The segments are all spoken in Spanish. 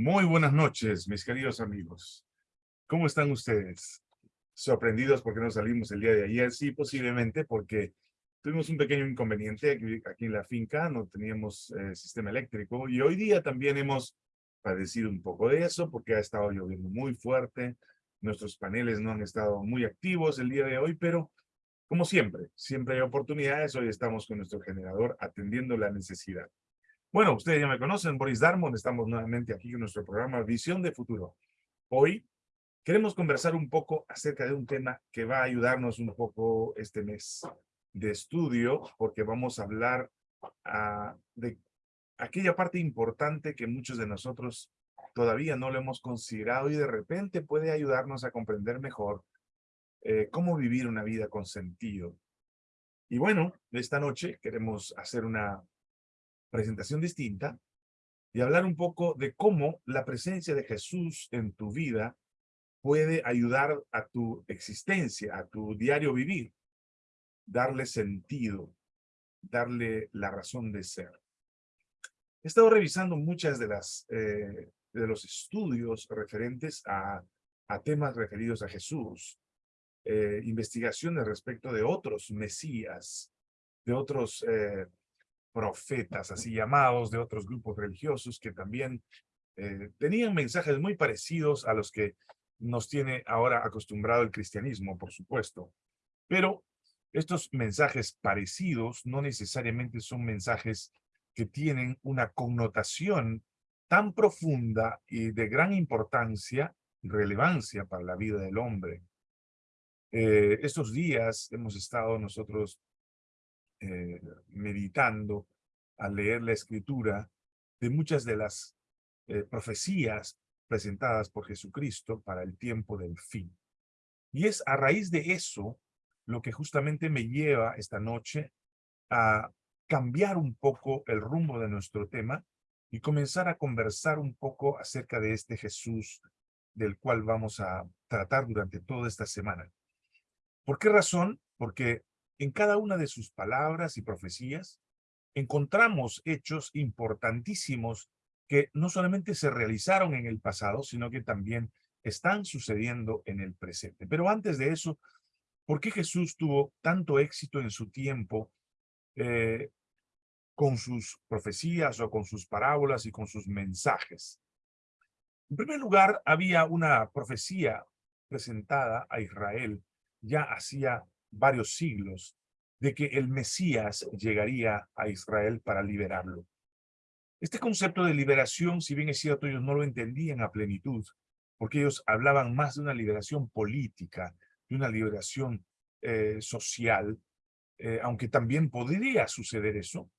Muy buenas noches, mis queridos amigos. ¿Cómo están ustedes? ¿Sorprendidos porque no salimos el día de ayer? Sí, posiblemente porque tuvimos un pequeño inconveniente aquí, en la finca, no teníamos eh, sistema eléctrico y hoy día también hemos padecido un poco de eso porque ha estado lloviendo muy fuerte, nuestros paneles no han estado muy activos el día de hoy, pero como siempre, siempre hay oportunidades, hoy estamos con nuestro generador atendiendo la necesidad. Bueno, ustedes ya me conocen, Boris Darmon, estamos nuevamente aquí en nuestro programa Visión de Futuro. Hoy queremos conversar un poco acerca de un tema que va a ayudarnos un poco este mes de estudio, porque vamos a hablar ah, de aquella parte importante que muchos de nosotros todavía no lo hemos considerado y de repente puede ayudarnos a comprender mejor eh, cómo vivir una vida con sentido. Y bueno, esta noche queremos hacer una presentación distinta y hablar un poco de cómo la presencia de Jesús en tu vida puede ayudar a tu existencia, a tu diario vivir, darle sentido, darle la razón de ser. He estado revisando muchas de las eh, de los estudios referentes a, a temas referidos a Jesús, eh, investigaciones respecto de otros mesías, de otros eh, profetas, así llamados, de otros grupos religiosos que también eh, tenían mensajes muy parecidos a los que nos tiene ahora acostumbrado el cristianismo, por supuesto. Pero estos mensajes parecidos no necesariamente son mensajes que tienen una connotación tan profunda y de gran importancia y relevancia para la vida del hombre. Eh, estos días hemos estado nosotros eh, meditando al leer la escritura de muchas de las eh, profecías presentadas por Jesucristo para el tiempo del fin. Y es a raíz de eso lo que justamente me lleva esta noche a cambiar un poco el rumbo de nuestro tema y comenzar a conversar un poco acerca de este Jesús del cual vamos a tratar durante toda esta semana. ¿Por qué razón? Porque en cada una de sus palabras y profecías, encontramos hechos importantísimos que no solamente se realizaron en el pasado, sino que también están sucediendo en el presente. Pero antes de eso, ¿por qué Jesús tuvo tanto éxito en su tiempo eh, con sus profecías o con sus parábolas y con sus mensajes? En primer lugar, había una profecía presentada a Israel ya hacía varios siglos de que el Mesías llegaría a Israel para liberarlo. Este concepto de liberación, si bien es cierto, ellos no lo entendían a plenitud, porque ellos hablaban más de una liberación política, de una liberación eh, social, eh, aunque también podría suceder eso,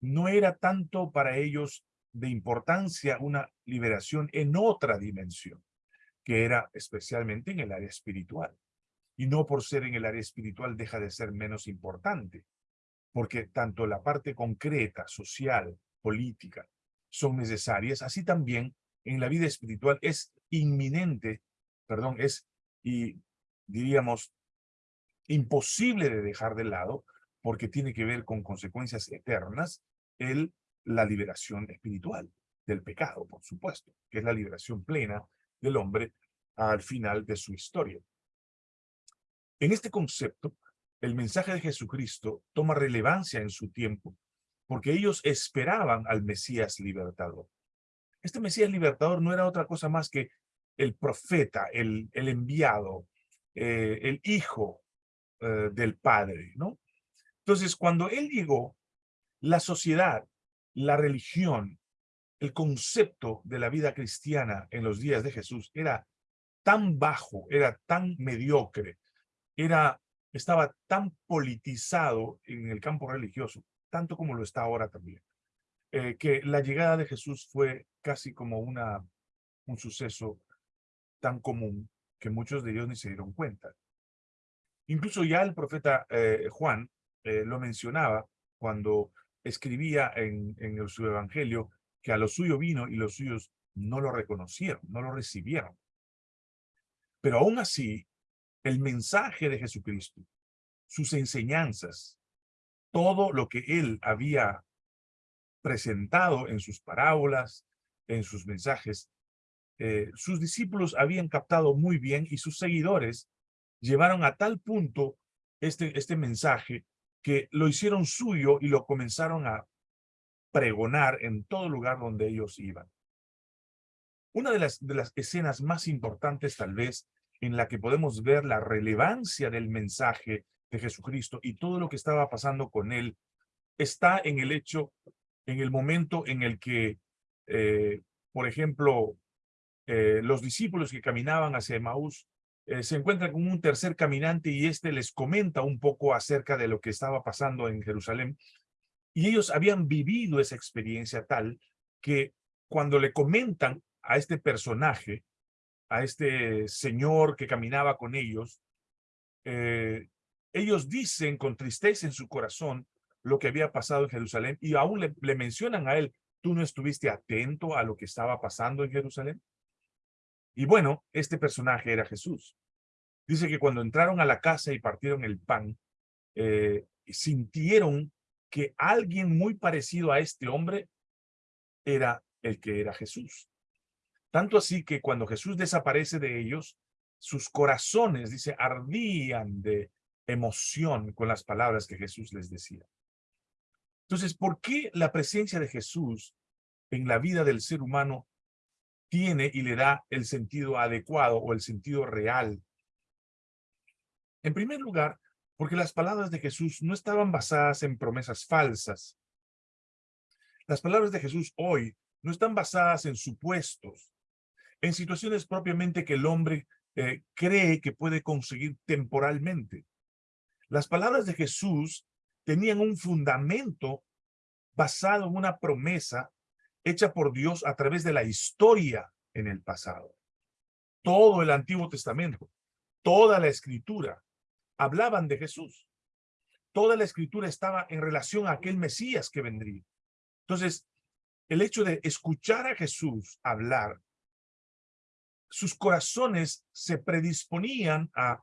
no era tanto para ellos de importancia una liberación en otra dimensión, que era especialmente en el área espiritual y no por ser en el área espiritual deja de ser menos importante, porque tanto la parte concreta, social, política, son necesarias, así también en la vida espiritual es inminente, perdón, es, y diríamos, imposible de dejar de lado, porque tiene que ver con consecuencias eternas, el, la liberación espiritual del pecado, por supuesto, que es la liberación plena del hombre al final de su historia. En este concepto, el mensaje de Jesucristo toma relevancia en su tiempo, porque ellos esperaban al Mesías libertador. Este Mesías libertador no era otra cosa más que el profeta, el, enviado, eh, el hijo eh, del Padre, ¿no? Entonces, cuando él llegó, la sociedad, la religión, el concepto de la vida cristiana en los días de Jesús era tan bajo, era tan mediocre, era, estaba tan politizado en el campo religioso, tanto como lo está ahora también, eh, que la llegada de Jesús fue casi como una, un suceso tan común que muchos de ellos ni se dieron cuenta. Incluso ya el profeta eh, Juan eh, lo mencionaba cuando escribía en, en su evangelio que a lo suyo vino y los suyos no lo reconocieron, no lo recibieron. Pero aún así, el mensaje de Jesucristo, sus enseñanzas, todo lo que él había presentado en sus parábolas, en sus mensajes, eh, sus discípulos habían captado muy bien y sus seguidores llevaron a tal punto este, este mensaje que lo hicieron suyo y lo comenzaron a pregonar en todo lugar donde ellos iban. Una de las, de las escenas más importantes tal vez en la que podemos ver la relevancia del mensaje de Jesucristo y todo lo que estaba pasando con él está en el hecho, en el momento en el que, eh, por ejemplo, eh, los discípulos que caminaban hacia Emaús eh, se encuentran con un tercer caminante y este les comenta un poco acerca de lo que estaba pasando en Jerusalén. Y ellos habían vivido esa experiencia tal que cuando le comentan a este personaje, a este señor que caminaba con ellos, eh, ellos dicen con tristeza en su corazón lo que había pasado en Jerusalén y aún le, mencionan a él, ¿tú no estuviste atento a lo que estaba pasando en Jerusalén? Y bueno, este personaje era Jesús. Dice que cuando entraron a la casa y partieron el pan, eh, sintieron que alguien muy parecido a este hombre era el que era Jesús. Tanto así que cuando Jesús desaparece de ellos, sus corazones, dice, ardían de emoción con las palabras que Jesús les decía. Entonces, ¿por qué la presencia de Jesús en la vida del ser humano tiene y le da el sentido adecuado o el sentido real. En primer lugar, porque las palabras de Jesús no estaban basadas en promesas falsas. Las palabras de Jesús hoy no están basadas en supuestos, en situaciones propiamente que el hombre eh, cree que puede conseguir temporalmente. Las palabras de Jesús tenían un fundamento basado en una promesa hecha por Dios a través de la historia en el pasado. Todo el Antiguo Testamento, toda la Escritura, hablaban de Jesús. Toda la Escritura estaba en relación a aquel Mesías que vendría. Entonces, el hecho de escuchar a Jesús hablar, sus corazones se predisponían a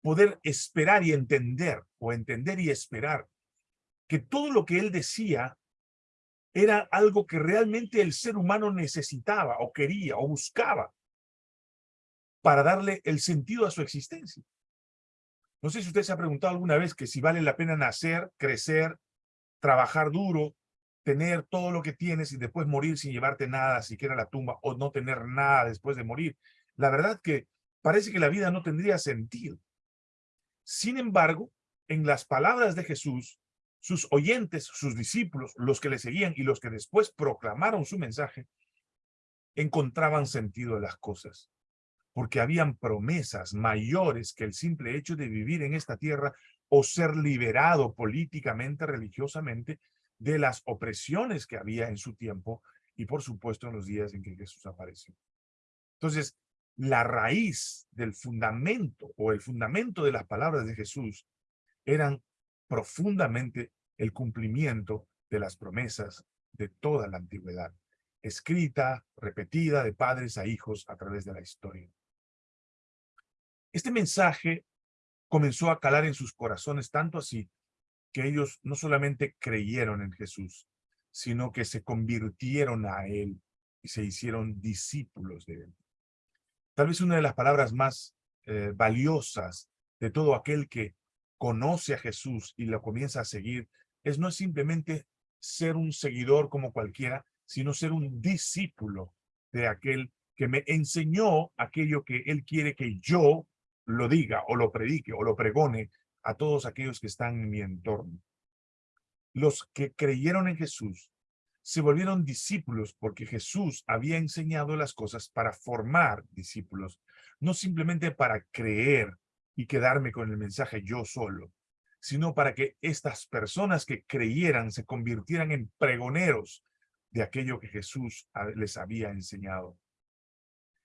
poder esperar y entender, o entender y esperar, que todo lo que él decía era algo que realmente el ser humano necesitaba o quería o buscaba para darle el sentido a su existencia. No sé si usted se ha preguntado alguna vez que si vale la pena nacer, crecer, trabajar duro, tener todo lo que tienes y después morir sin llevarte nada, siquiera la tumba, o no tener nada después de morir. La verdad que parece que la vida no tendría sentido. Sin embargo, en las palabras de Jesús, sus oyentes, sus discípulos, los que le seguían y los que después proclamaron su mensaje, encontraban sentido de las cosas, porque habían promesas mayores que el simple hecho de vivir en esta tierra o ser liberado políticamente, religiosamente, de las opresiones que había en su tiempo y por supuesto en los días en que Jesús apareció. Entonces, la raíz del fundamento o el fundamento de las palabras de Jesús eran profundamente el cumplimiento de las promesas de toda la antigüedad, escrita, repetida de padres a hijos a través de la historia. Este mensaje comenzó a calar en sus corazones tanto así que ellos no solamente creyeron en Jesús, sino que se convirtieron a Él y se hicieron discípulos de Él. Tal vez una de las palabras más eh, valiosas de todo aquel que conoce a Jesús y lo comienza a seguir, es no simplemente ser un seguidor como cualquiera, sino ser un discípulo de aquel que me enseñó aquello que él quiere que yo lo diga o lo predique o lo pregone a todos aquellos que están en mi entorno. Los que creyeron en Jesús se volvieron discípulos porque Jesús había enseñado las cosas para formar discípulos, no simplemente para creer y quedarme con el mensaje yo solo, sino para que estas personas que creyeran se convirtieran en pregoneros de aquello que Jesús les había enseñado.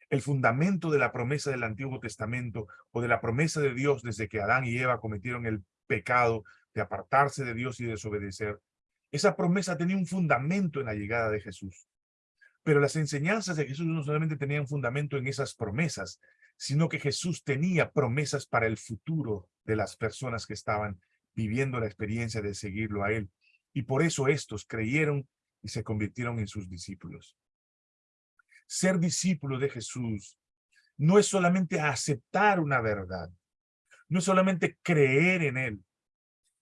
El fundamento de la promesa del Antiguo Testamento o de la promesa de Dios desde que Adán y Eva cometieron el pecado de apartarse de Dios y desobedecer, esa promesa tenía un fundamento en la llegada de Jesús. Pero las enseñanzas de Jesús no solamente tenían fundamento en esas promesas, sino que Jesús tenía promesas para el futuro de las personas que estaban viviendo la experiencia de seguirlo a Él. Y por eso estos creyeron y se convirtieron en sus discípulos. Ser discípulo de Jesús no es solamente aceptar una verdad, no es solamente creer en Él,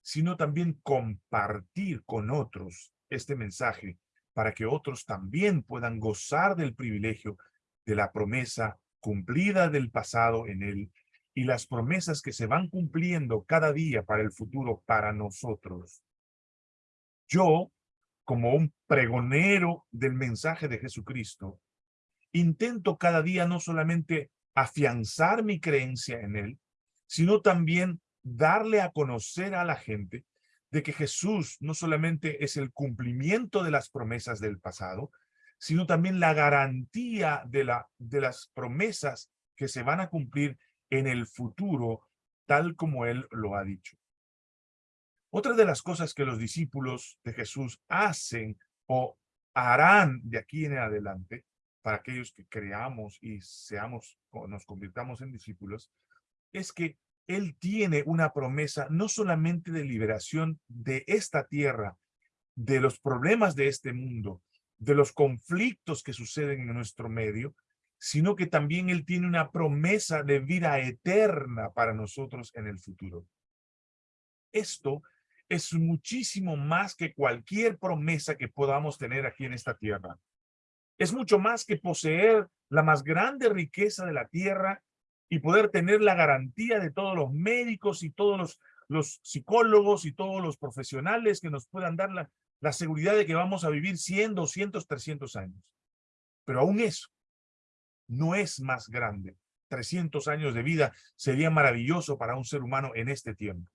sino también compartir con otros este mensaje para que otros también puedan gozar del privilegio de la promesa cumplida del pasado en Él y las promesas que se van cumpliendo cada día para el futuro para nosotros. Yo, como un pregonero del mensaje de Jesucristo, intento cada día no solamente afianzar mi creencia en Él, sino también darle a conocer a la gente de que Jesús no solamente es el cumplimiento de las promesas del pasado, sino también la garantía de, la, de las promesas que se van a cumplir en el futuro, tal como Él lo ha dicho. Otra de las cosas que los discípulos de Jesús hacen o harán de aquí en adelante, para aquellos que creamos y seamos, nos convirtamos en discípulos, es que Él tiene una promesa no solamente de liberación de esta tierra, de los problemas de este mundo, de los conflictos que suceden en nuestro medio, sino que también Él tiene una promesa de vida eterna para nosotros en el futuro. Esto es muchísimo más que cualquier promesa que podamos tener aquí en esta tierra. Es mucho más que poseer la más grande riqueza de la tierra y poder tener la garantía de todos los médicos y todos los, psicólogos y todos los profesionales que nos puedan dar la, la seguridad de que vamos a vivir 100, 200, 300 años. Pero aún eso no es más grande. 300 años de vida sería maravilloso para un ser humano en este tiempo.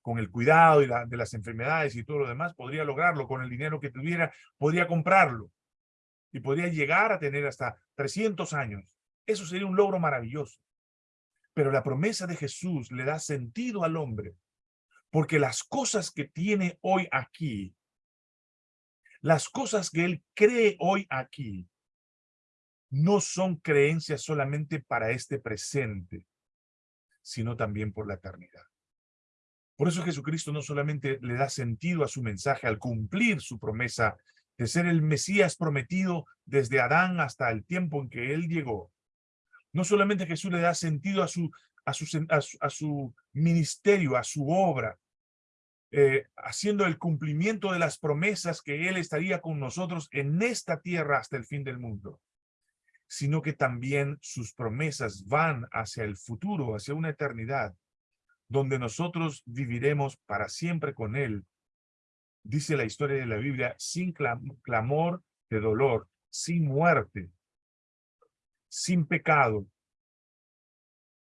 Con el cuidado y de las enfermedades y todo lo demás, podría lograrlo. Con el dinero que tuviera, podría comprarlo. Y podría llegar a tener hasta 300 años. Eso sería un logro maravilloso. Pero la promesa de Jesús le da sentido al hombre. Porque las cosas que tiene hoy aquí las cosas que él cree hoy aquí no son creencias solamente para este presente, sino también por la eternidad. Por eso Jesucristo no solamente le da sentido a su mensaje al cumplir su promesa de ser el Mesías prometido desde Adán hasta el tiempo en que él llegó. No solamente Jesús le da sentido a su, a su, a su ministerio, a su obra, eh, haciendo el cumplimiento de las promesas que Él estaría con nosotros en esta tierra hasta el fin del mundo, sino que también sus promesas van hacia el futuro, hacia una eternidad, donde nosotros viviremos para siempre con Él. Dice la historia de la Biblia, sin clamor de dolor, sin muerte, sin pecado,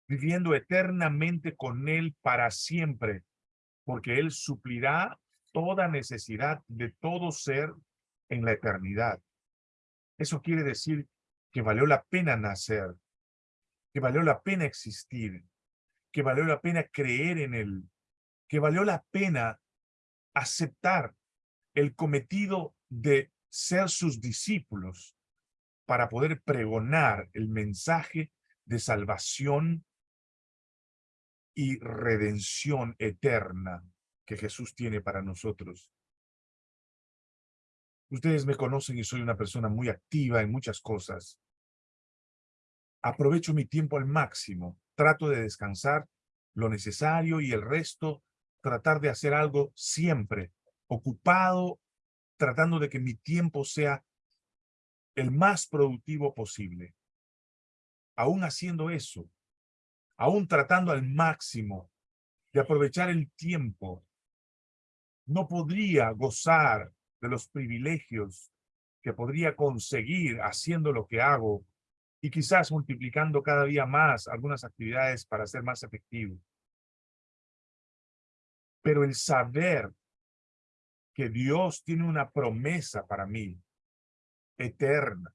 viviendo eternamente con Él para siempre, porque Él suplirá toda necesidad de todo ser en la eternidad. Eso quiere decir que valió la pena nacer, que valió la pena existir, que valió la pena creer en Él, que valió la pena aceptar el cometido de ser sus discípulos para poder pregonar el mensaje de salvación y redención eterna que Jesús tiene para nosotros. Ustedes me conocen y soy una persona muy activa en muchas cosas. Aprovecho mi tiempo al máximo. Trato de descansar lo necesario y el resto tratar de hacer algo siempre ocupado, tratando de que mi tiempo sea el más productivo posible. Aún haciendo eso, aún tratando al máximo de aprovechar el tiempo, no podría gozar de los privilegios que podría conseguir haciendo lo que hago y quizás multiplicando cada día más algunas actividades para ser más efectivo. Pero el saber que Dios tiene una promesa para mí, eterna,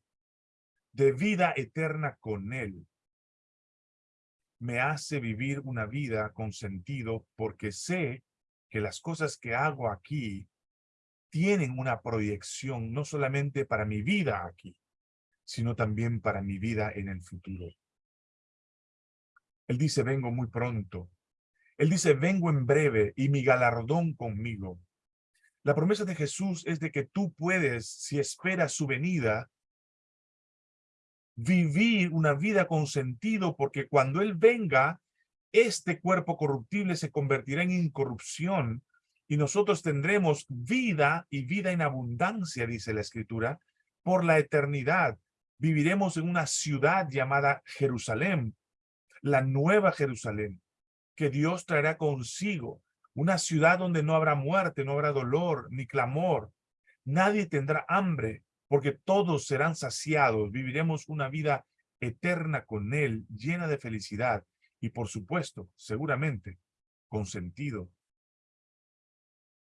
de vida eterna con Él, me hace vivir una vida con sentido porque sé que las cosas que hago aquí tienen una proyección no solamente para mi vida aquí, sino también para mi vida en el futuro. Él dice, vengo muy pronto. Él dice, vengo en breve y mi galardón conmigo. La promesa de Jesús es de que tú puedes, si esperas su venida, vivir una vida con sentido, porque cuando Él venga, este cuerpo corruptible se convertirá en incorrupción y nosotros tendremos vida y vida en abundancia, dice la Escritura, por la eternidad. Viviremos en una ciudad llamada Jerusalén, la nueva Jerusalén, que Dios traerá consigo, una ciudad donde no habrá muerte, no habrá dolor, ni clamor. Nadie tendrá hambre, porque todos serán saciados. Viviremos una vida eterna con Él, llena de felicidad y, por supuesto, seguramente, con sentido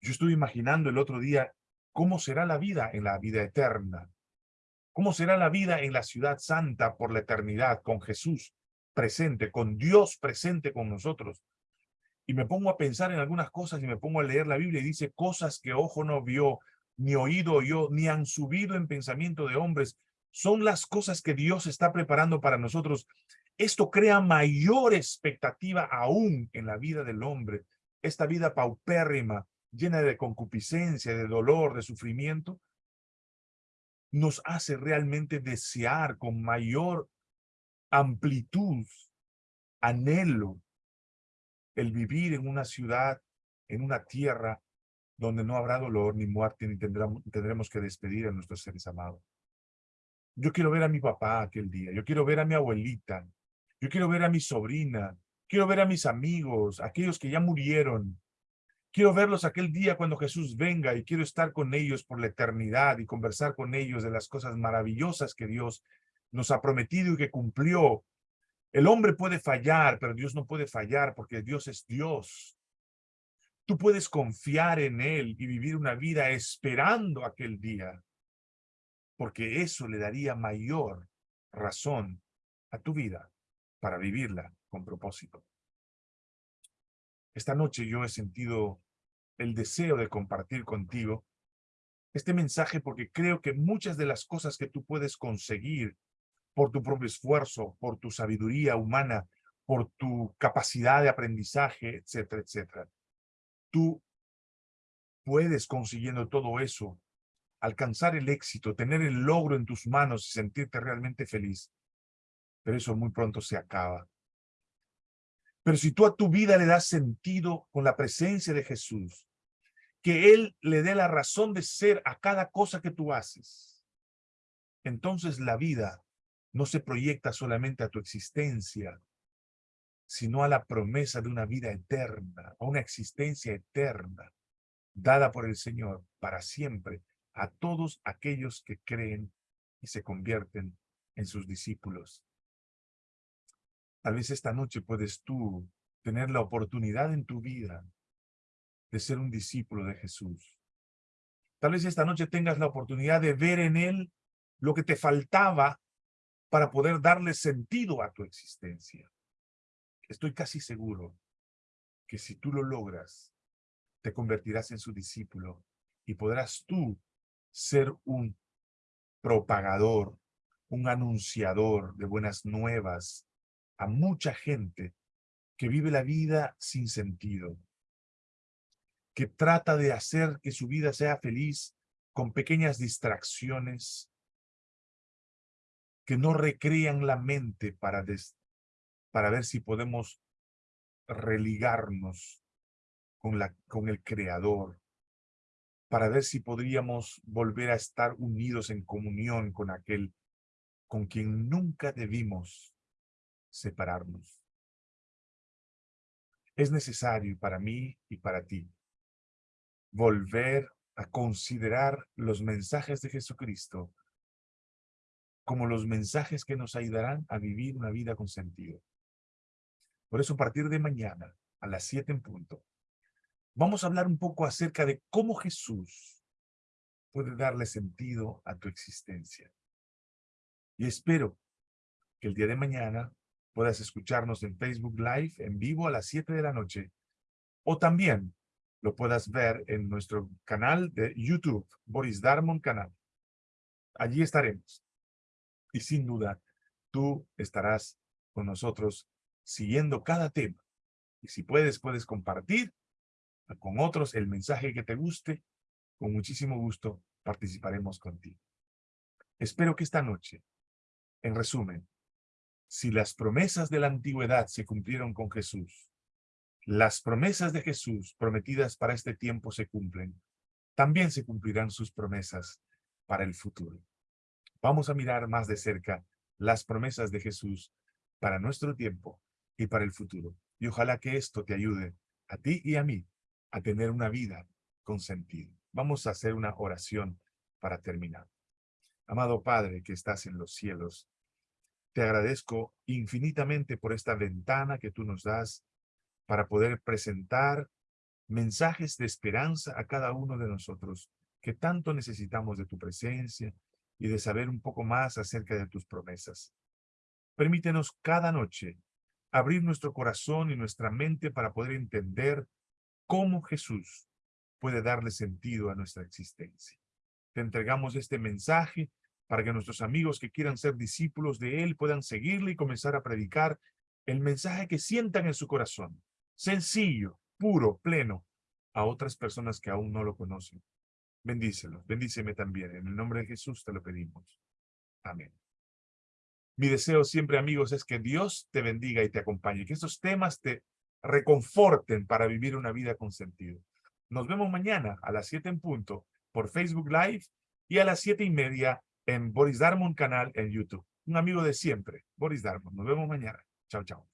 yo estuve imaginando el otro día cómo será la vida en la vida eterna. ¿Cómo será la vida en la ciudad santa por la eternidad con Jesús presente, con Dios presente con nosotros? Y me pongo a pensar en algunas cosas y me pongo a leer la Biblia y dice cosas que ojo no vio, ni oído oyó, ni han subido en pensamiento de hombres. Son las cosas que Dios está preparando para nosotros. Esto crea mayor expectativa aún en la vida del hombre. Esta vida paupérrima, llena de concupiscencia, de dolor, de sufrimiento, nos hace realmente desear con mayor amplitud, anhelo, el vivir en una ciudad, en una tierra donde no habrá dolor ni muerte, ni tendremos, tendremos que despedir a nuestros seres amados. Yo quiero ver a mi papá aquel día, yo quiero ver a mi abuelita, yo quiero ver a mi sobrina, quiero ver a mis amigos, aquellos que ya murieron, Quiero verlos aquel día cuando Jesús venga y quiero estar con ellos por la eternidad y conversar con ellos de las cosas maravillosas que Dios nos ha prometido y que cumplió. El hombre puede fallar, pero Dios no puede fallar porque Dios es Dios. Tú puedes confiar en Él y vivir una vida esperando aquel día, porque eso le daría mayor razón a tu vida para vivirla con propósito. Esta noche yo he sentido el deseo de compartir contigo este mensaje porque creo que muchas de las cosas que tú puedes conseguir por tu propio esfuerzo, por tu sabiduría humana, por tu capacidad de aprendizaje, etcétera, etcétera. Tú puedes consiguiendo todo eso, alcanzar el éxito, tener el logro en tus manos y sentirte realmente feliz. Pero eso muy pronto se acaba. Pero si tú a tu vida le das sentido con la presencia de Jesús, que Él le dé la razón de ser a cada cosa que tú haces, entonces la vida no se proyecta solamente a tu existencia, sino a la promesa de una vida eterna, a una existencia eterna, dada por el Señor para siempre a todos aquellos que creen y se convierten en sus discípulos. Tal vez esta noche puedes tú tener la oportunidad en tu vida de ser un discípulo de Jesús. Tal vez esta noche tengas la oportunidad de ver en Él lo que te faltaba para poder darle sentido a tu existencia. Estoy casi seguro que si tú lo logras, te convertirás en su discípulo y podrás tú ser un propagador, un anunciador de buenas nuevas, a mucha gente que vive la vida sin sentido, que trata de hacer que su vida sea feliz con pequeñas distracciones que no recrean la mente para, para ver si podemos religarnos con, la, con el Creador, para ver si podríamos volver a estar unidos en comunión con aquel con quien nunca debimos separarnos. Es necesario para mí y para ti volver a considerar los mensajes de Jesucristo como los mensajes que nos ayudarán a vivir una vida con sentido. Por eso, a partir de mañana, a las 7 en punto, vamos a hablar un poco acerca de cómo Jesús puede darle sentido a tu existencia. Y espero que el día de mañana puedas escucharnos en Facebook Live en vivo a las 7 de la noche o también lo puedas ver en nuestro canal de YouTube, Boris Darmon Canal. Allí estaremos. Y sin duda, tú estarás con nosotros siguiendo cada tema. Y si puedes, puedes compartir con otros el mensaje que te guste. Con muchísimo gusto participaremos contigo. Espero que esta noche En resumen, si las promesas de la antigüedad se cumplieron con Jesús, las promesas de Jesús prometidas para este tiempo se cumplen, también se cumplirán sus promesas para el futuro. Vamos a mirar más de cerca las promesas de Jesús para nuestro tiempo y para el futuro. Y ojalá que esto te ayude a ti y a mí a tener una vida con sentido. Vamos a hacer una oración para terminar. Amado Padre que estás en los cielos, te agradezco infinitamente por esta ventana que tú nos das para poder presentar mensajes de esperanza a cada uno de nosotros que tanto necesitamos de tu presencia y de saber un poco más acerca de tus promesas. Permítenos cada noche abrir nuestro corazón y nuestra mente para poder entender cómo Jesús puede darle sentido a nuestra existencia. Te entregamos este mensaje para que nuestros amigos que quieran ser discípulos de Él puedan seguirle y comenzar a predicar el mensaje que sientan en su corazón, sencillo, puro, pleno, a otras personas que aún no lo conocen. Bendícelos, bendíceme también. En el nombre de Jesús te lo pedimos. Amén. Mi deseo siempre, amigos, es que Dios te bendiga y te acompañe, que estos temas te reconforten para vivir una vida con sentido. Nos vemos mañana a las 7 en punto por Facebook Live y a las siete y media en Boris Darmon canal en YouTube. Un amigo de siempre, Boris Darmon. Nos vemos mañana. Chao, chao.